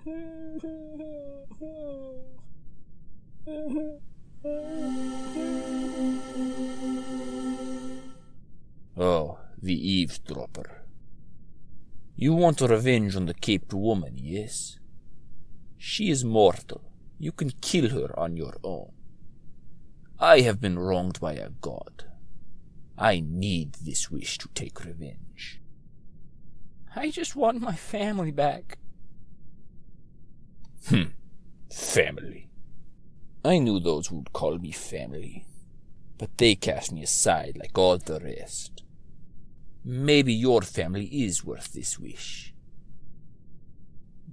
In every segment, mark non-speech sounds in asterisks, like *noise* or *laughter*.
*laughs* Oh, the eavesdropper. You want revenge on the caped woman, yes? She is mortal. You can kill her on your own. I have been wronged by a god. I need this wish to take revenge. I just want my family back. Hmm. Family. I knew those who would call me family, but they cast me aside like all the rest. Maybe your family is worth this wish.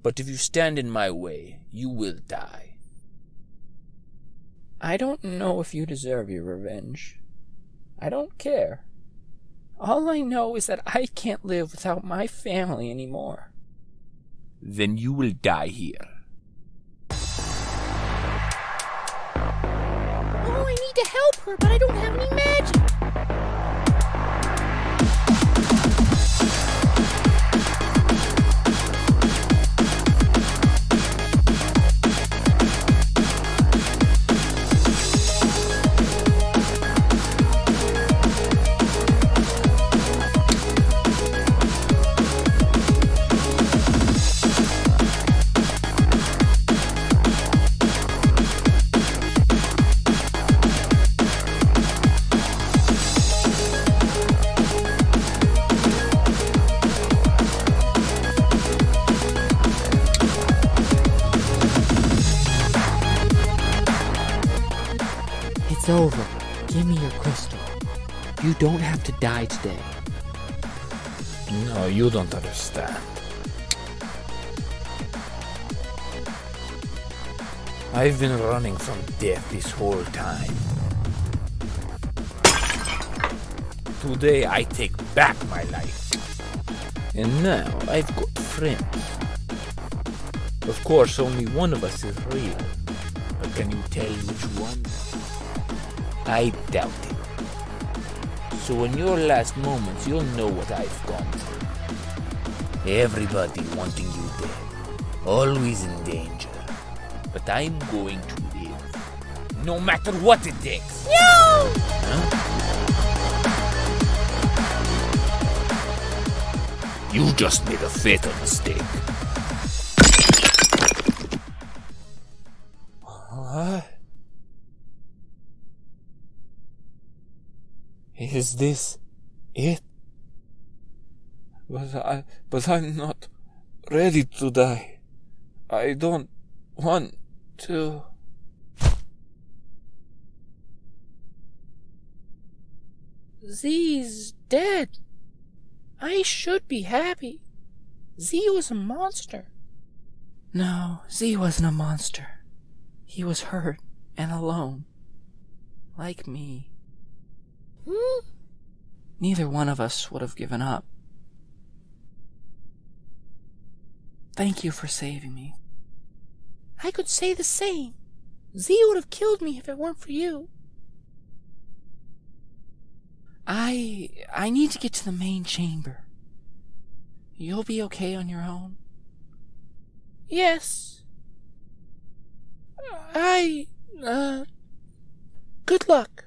But if you stand in my way, you will die. I don't know if you deserve your revenge. I don't care. All I know is that I can't live without my family anymore. Then you will die here. But I don't have any magic. It's over. Give me your crystal. You don't have to die today. No, you don't understand. I've been running from death this whole time. Today I take back my life. And now I've got friends. Of course, only one of us is real. But can you tell which one? I doubt it. So in your last moments, you'll know what I've gone through. Everybody wanting you dead. Always in danger. But I'm going to live. No matter what it takes. No! You just made a fatal mistake. Is this it? But I, but I'm not ready to die. I don't want to. Z's dead. I should be happy. Z was a monster. No, Z wasn't a monster. He was hurt and alone. Like me. Hmm? Neither one of us would have given up. Thank you for saving me. I could say the same. Z would have killed me if it weren't for you. I I need to get to the main chamber. You'll be okay on your own. Yes. I, uh, good luck.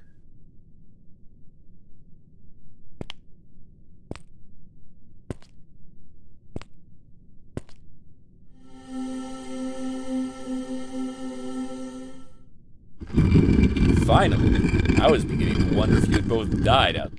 Finally, I was beginning to wonder if you had both died out